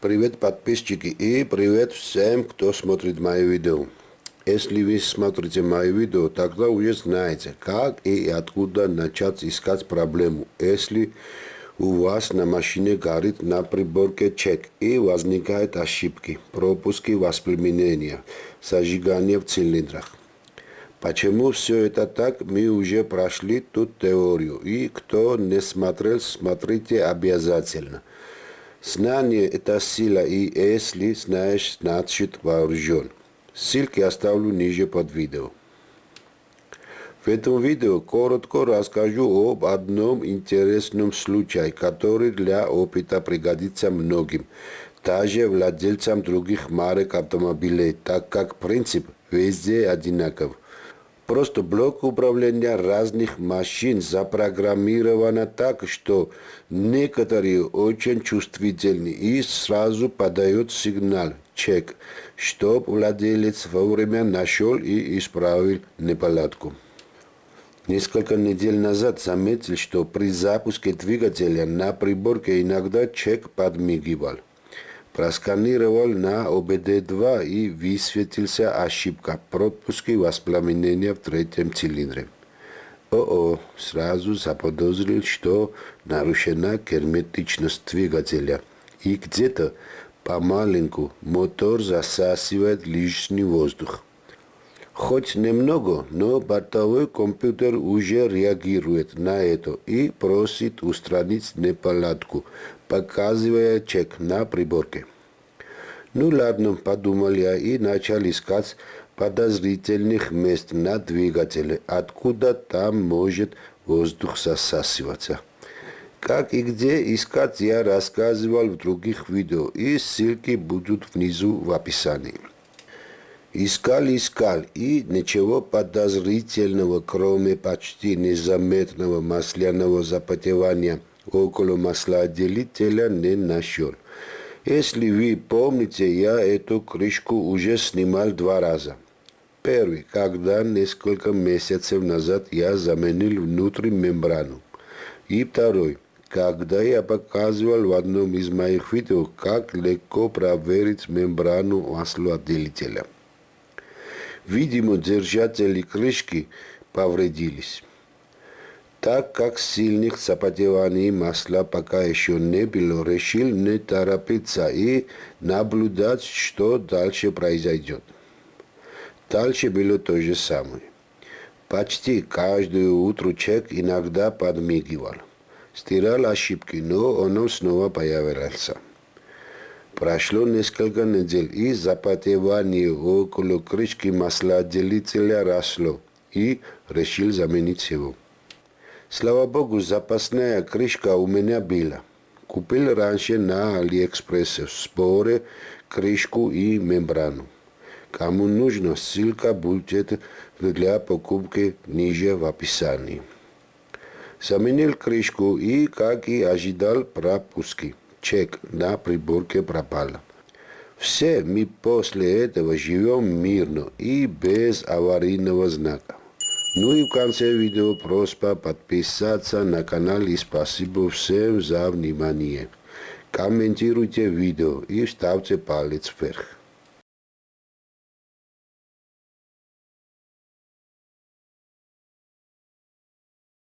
Привет, подписчики, и привет всем, кто смотрит мои видео. Если вы смотрите мои видео, тогда уже знаете, как и откуда начать искать проблему, если у вас на машине горит на приборке чек и возникают ошибки, пропуски воспламенения, зажигание в цилиндрах. Почему все это так, мы уже прошли тут теорию, и кто не смотрел, смотрите обязательно. Знание – это сила, и если знаешь, значит вооружен. Ссылки оставлю ниже под видео. В этом видео коротко расскажу об одном интересном случае, который для опыта пригодится многим, даже владельцам других марок автомобилей, так как принцип везде одинаков. Просто блок управления разных машин запрограммирован так, что некоторые очень чувствительны и сразу подают сигнал «чек», чтобы владелец вовремя нашел и исправил неполадку. Несколько недель назад заметил, что при запуске двигателя на приборке иногда чек подмигивал. Просканировал на ОБД-2 и высветился ошибка пропуски воспламенения в третьем цилиндре. ОО сразу заподозрил, что нарушена герметичность двигателя и где-то помаленьку мотор засасывает лишний воздух. Хоть немного, но бортовой компьютер уже реагирует на это и просит устранить неполадку, показывая чек на приборке. Ну ладно, подумал я и начал искать подозрительных мест на двигателе, откуда там может воздух засасываться. Как и где искать, я рассказывал в других видео, и ссылки будут внизу в описании. Искал, искал, и ничего подозрительного, кроме почти незаметного масляного запотевания около маслоотделителя, не нашел. Если вы помните, я эту крышку уже снимал два раза. Первый, когда несколько месяцев назад я заменил внутрь мембрану. И второй, когда я показывал в одном из моих видео, как легко проверить мембрану маслоотделителя. Видимо, держатели крышки повредились. Так как сильных запотеваний масла пока еще не было, решил не торопиться и наблюдать, что дальше произойдет. Дальше было то же самое. Почти каждое утро чек иногда подмигивал. Стирал ошибки, но он снова появлялся. Прошло несколько недель, и запотевание около крышки маслоотделителя росло, и решил заменить его. Слава богу, запасная крышка у меня была. Купил раньше на Алиэкспрессе в сборе крышку и мембрану. Кому нужно, ссылка будет для покупки ниже в описании. Заменил крышку и, как и ожидал, пропуски чек на приборке пропал. Все мы после этого живем мирно и без аварийного знака. Ну и в конце видео просьба подписаться на канал и спасибо всем за внимание. Комментируйте видео и ставьте палец вверх.